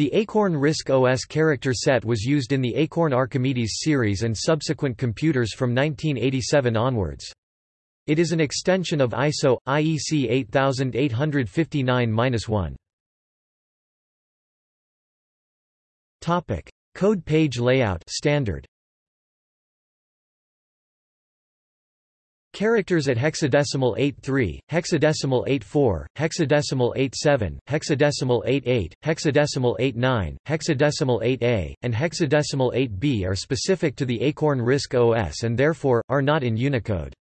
The Acorn RISC OS character set was used in the Acorn Archimedes series and subsequent computers from 1987 onwards. It is an extension of ISO IEC 8859-1. Topic: Code page layout standard. Characters at hexadecimal 83, hexadecimal 84, hexadecimal 87, hexadecimal 88, hexadecimal 89, hexadecimal 8a, and hexadecimal 8b are specific to the Acorn RISC OS and therefore, are not in Unicode.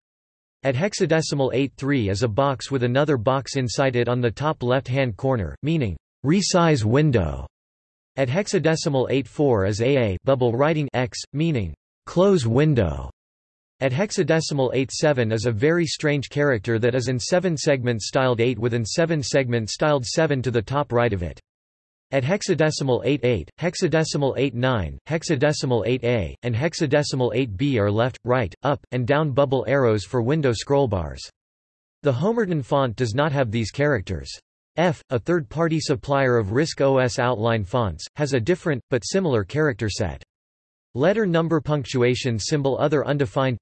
At hexadecimal 83 is a box with another box inside it on the top left-hand corner, meaning, resize window. At hexadecimal 84 is AA bubble writing X, meaning, close window. At hexadecimal 87 is a very strange character that is in 7 segments styled 8 with an 7 segment styled 7 to the top right of it. At hexadecimal 88, hexadecimal 89, hexadecimal 8a, and hexadecimal 8b are left, right, up, and down bubble arrows for window scrollbars. The Homerton font does not have these characters. EFF, a third-party supplier of RISC OS outline fonts, has a different, but similar character set. Letter number punctuation symbol other undefined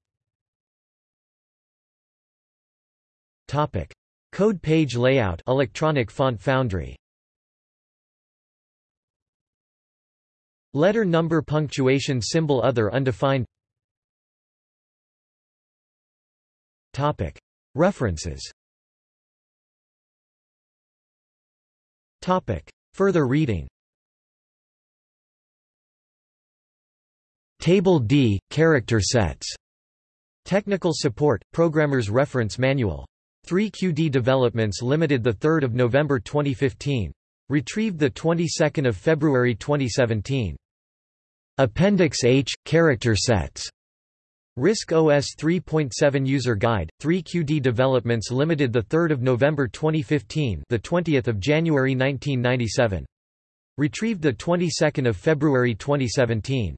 Topic. Code page layout Electronic Font Foundry Letter number punctuation symbol other undefined Topic. References Topic. Further reading Table D – Character sets. Technical support – Programmer's Reference Manual. 3QD Developments Limited 3 November 2015. Retrieved 22 February 2017. Appendix H – Character sets. RISC OS 3.7 User Guide, 3QD Developments Limited 3 November 2015 the 20th of January 1997. Retrieved the 22nd of February 2017.